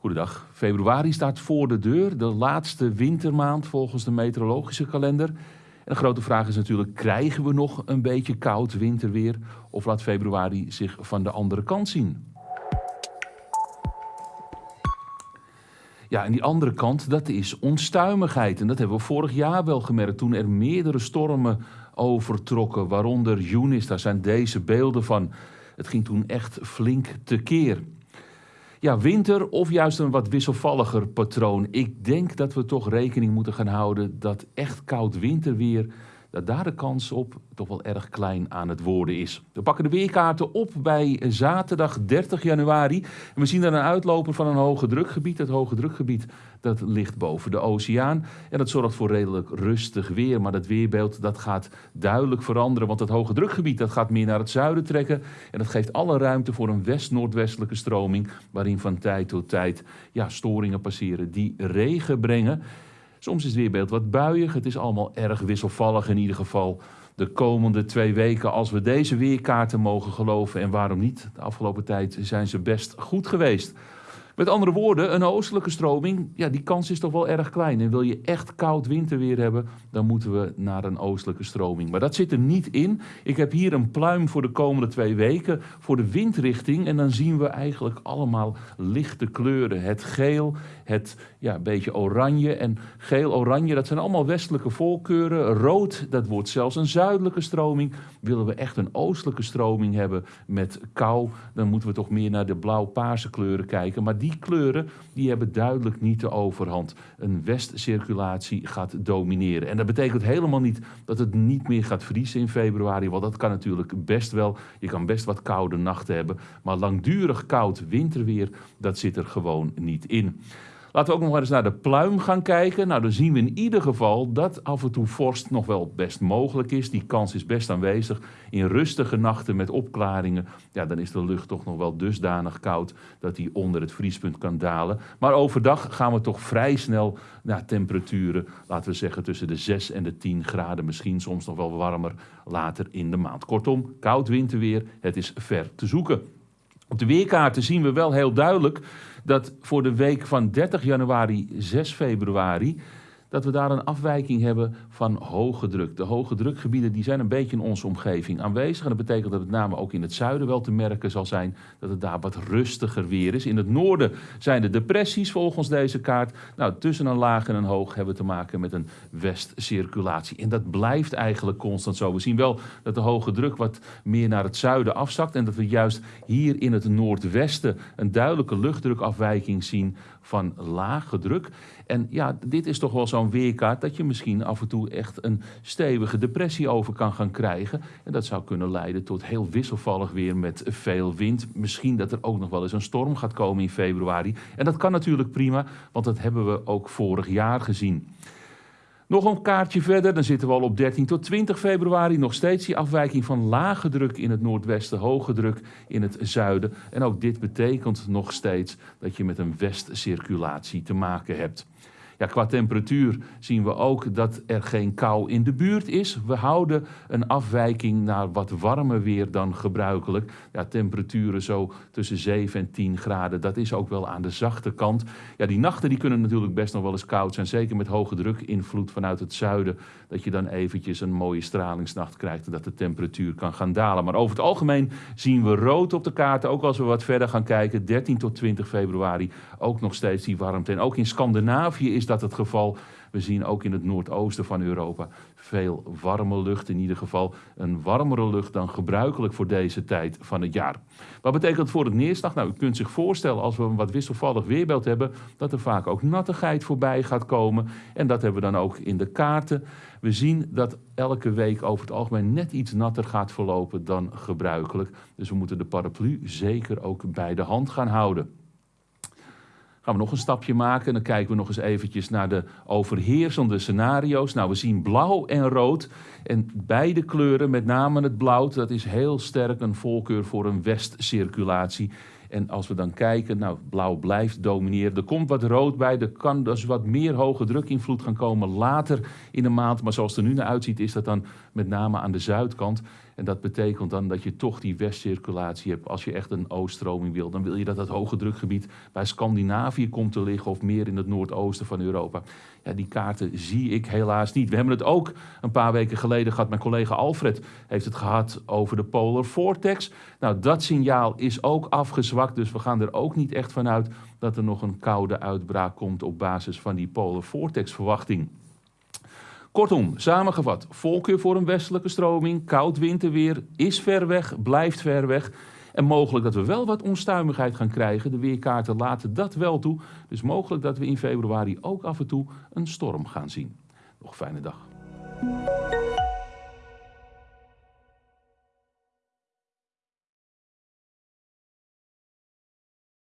Goedendag. Februari staat voor de deur, de laatste wintermaand volgens de meteorologische kalender. En de grote vraag is natuurlijk, krijgen we nog een beetje koud winterweer of laat februari zich van de andere kant zien? Ja, en die andere kant, dat is onstuimigheid. En dat hebben we vorig jaar wel gemerkt toen er meerdere stormen overtrokken, waaronder Yunis. Daar zijn deze beelden van. Het ging toen echt flink tekeer. Ja, winter of juist een wat wisselvalliger patroon. Ik denk dat we toch rekening moeten gaan houden dat echt koud winterweer dat daar de kans op toch wel erg klein aan het worden is. We pakken de weerkaarten op bij zaterdag 30 januari. En we zien daar een uitloper van een hoge drukgebied. Het hoge drukgebied dat ligt boven de oceaan. En dat zorgt voor redelijk rustig weer. Maar dat weerbeeld dat gaat duidelijk veranderen. Want het hoge drukgebied dat gaat meer naar het zuiden trekken. En dat geeft alle ruimte voor een west-noordwestelijke stroming. Waarin van tijd tot tijd ja, storingen passeren die regen brengen. Soms is het weerbeeld wat buiig. Het is allemaal erg wisselvallig in ieder geval de komende twee weken. Als we deze weerkaarten mogen geloven. En waarom niet? De afgelopen tijd zijn ze best goed geweest. Met andere woorden, een oostelijke stroming, ja, die kans is toch wel erg klein. En wil je echt koud winterweer hebben, dan moeten we naar een oostelijke stroming. Maar dat zit er niet in. Ik heb hier een pluim voor de komende twee weken voor de windrichting. En dan zien we eigenlijk allemaal lichte kleuren. Het geel, het ja, beetje oranje. En geel-oranje, dat zijn allemaal westelijke voorkeuren. Rood, dat wordt zelfs een zuidelijke stroming. Willen we echt een oostelijke stroming hebben met kou, dan moeten we toch meer naar de blauw-paarse kleuren kijken. Maar die kleuren die hebben duidelijk niet de overhand. Een westcirculatie gaat domineren. En dat betekent helemaal niet dat het niet meer gaat vriezen in februari. Want dat kan natuurlijk best wel. Je kan best wat koude nachten hebben. Maar langdurig koud winterweer, dat zit er gewoon niet in. Laten we ook nog eens naar de pluim gaan kijken. Nou, dan zien we in ieder geval dat af en toe vorst nog wel best mogelijk is. Die kans is best aanwezig. In rustige nachten met opklaringen, ja, dan is de lucht toch nog wel dusdanig koud dat die onder het vriespunt kan dalen. Maar overdag gaan we toch vrij snel naar temperaturen, laten we zeggen tussen de 6 en de 10 graden. Misschien soms nog wel warmer later in de maand. Kortom, koud winterweer, het is ver te zoeken. Op de weerkaarten zien we wel heel duidelijk dat voor de week van 30 januari, 6 februari dat we daar een afwijking hebben van hoge druk. De hoge drukgebieden die zijn een beetje in onze omgeving aanwezig. En dat betekent dat met name ook in het zuiden wel te merken zal zijn dat het daar wat rustiger weer is. In het noorden zijn de depressies volgens deze kaart. Nou, tussen een laag en een hoog hebben we te maken met een westcirculatie. En dat blijft eigenlijk constant zo. We zien wel dat de hoge druk wat meer naar het zuiden afzakt. En dat we juist hier in het noordwesten een duidelijke luchtdrukafwijking zien van lage druk. En ja, dit is toch wel zo'n weerkaart dat je misschien af en toe echt een stevige depressie over kan gaan krijgen. En dat zou kunnen leiden tot heel wisselvallig weer met veel wind. Misschien dat er ook nog wel eens een storm gaat komen in februari. En dat kan natuurlijk prima, want dat hebben we ook vorig jaar gezien. Nog een kaartje verder, dan zitten we al op 13 tot 20 februari. Nog steeds die afwijking van lage druk in het noordwesten, hoge druk in het zuiden. En ook dit betekent nog steeds dat je met een westcirculatie te maken hebt. Ja, qua temperatuur zien we ook dat er geen kou in de buurt is. We houden een afwijking naar wat warmer weer dan gebruikelijk. Ja, temperaturen zo tussen 7 en 10 graden, dat is ook wel aan de zachte kant. Ja, die nachten die kunnen natuurlijk best nog wel eens koud zijn. Zeker met hoge druk invloed vanuit het zuiden. Dat je dan eventjes een mooie stralingsnacht krijgt en dat de temperatuur kan gaan dalen. Maar over het algemeen zien we rood op de kaarten. Ook als we wat verder gaan kijken, 13 tot 20 februari, ook nog steeds die warmte. En ook in Scandinavië is dat het geval. We zien ook in het noordoosten van Europa veel warme lucht. In ieder geval een warmere lucht dan gebruikelijk voor deze tijd van het jaar. Wat betekent dat voor het neerslag? Nou, u kunt zich voorstellen als we een wat wisselvallig weerbeeld hebben, dat er vaak ook nattigheid voorbij gaat komen. En dat hebben we dan ook in de kaarten. We zien dat elke week over het algemeen net iets natter gaat verlopen dan gebruikelijk. Dus we moeten de paraplu zeker ook bij de hand gaan houden. Gaan we nog een stapje maken. Dan kijken we nog eens eventjes naar de overheersende scenario's. Nou, we zien blauw en rood. En beide kleuren, met name het blauw, dat is heel sterk een voorkeur voor een westcirculatie. En als we dan kijken, nou, blauw blijft domineren. Er komt wat rood bij, er kan dus wat meer hoge drukinvloed gaan komen later in de maand. Maar zoals het er nu naar uitziet, is dat dan met name aan de zuidkant. En dat betekent dan dat je toch die westcirculatie hebt. Als je echt een ooststroming wil, dan wil je dat het hoge drukgebied bij Scandinavië komt te liggen of meer in het noordoosten van Europa. Ja, die kaarten zie ik helaas niet. We hebben het ook een paar weken geleden gehad. Mijn collega Alfred heeft het gehad over de Polar Vortex. Nou, dat signaal is ook Dus we gaan er ook niet echt vanuit dat er nog een koude uitbraak komt op basis van die Polar Vortex verwachting. Kortom, samengevat, voorkeur voor een westelijke stroming, koud winterweer, is ver weg, blijft ver weg. En mogelijk dat we wel wat onstuimigheid gaan krijgen. De weerkaarten laten dat wel toe. Dus mogelijk dat we in februari ook af en toe een storm gaan zien. Nog fijne dag.